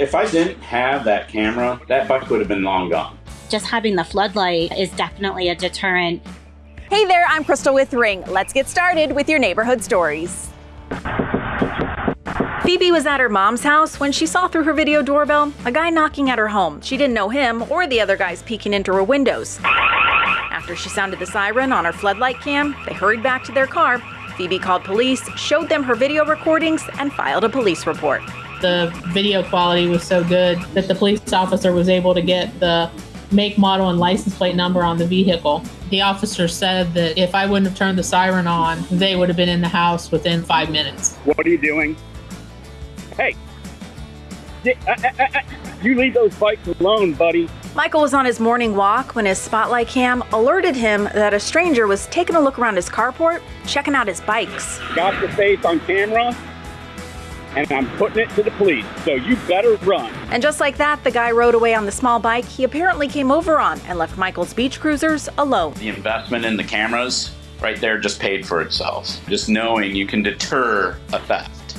If I didn't have that camera, that bike would have been long gone. Just having the floodlight is definitely a deterrent. Hey there, I'm Crystal with Ring. Let's get started with your neighborhood stories. Phoebe was at her mom's house when she saw through her video doorbell a guy knocking at her home. She didn't know him or the other guys peeking into her windows. After she sounded the siren on her floodlight cam, they hurried back to their car. Phoebe called police, showed them her video recordings, and filed a police report. The video quality was so good that the police officer was able to get the make, model, and license plate number on the vehicle. The officer said that if I wouldn't have turned the siren on, they would have been in the house within five minutes. What are you doing? Hey, uh, uh, uh, you leave those bikes alone, buddy. Michael was on his morning walk when his spotlight cam alerted him that a stranger was taking a look around his carport, checking out his bikes. Got your face on camera, and I'm putting it to the police, so you better run. And just like that, the guy rode away on the small bike he apparently came over on and left Michael's beach cruisers alone. The investment in the cameras right there just paid for itself. Just knowing you can deter a theft.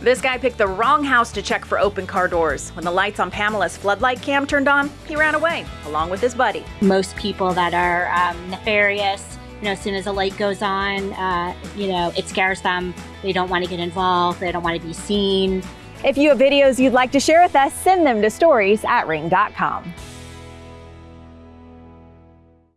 This guy picked the wrong house to check for open car doors. When the lights on Pamela's floodlight cam turned on, he ran away, along with his buddy. Most people that are um, nefarious, you know, as soon as a light goes on, uh, you know, it scares them. They don't want to get involved. They don't want to be seen. If you have videos you'd like to share with us, send them to stories at ring.com.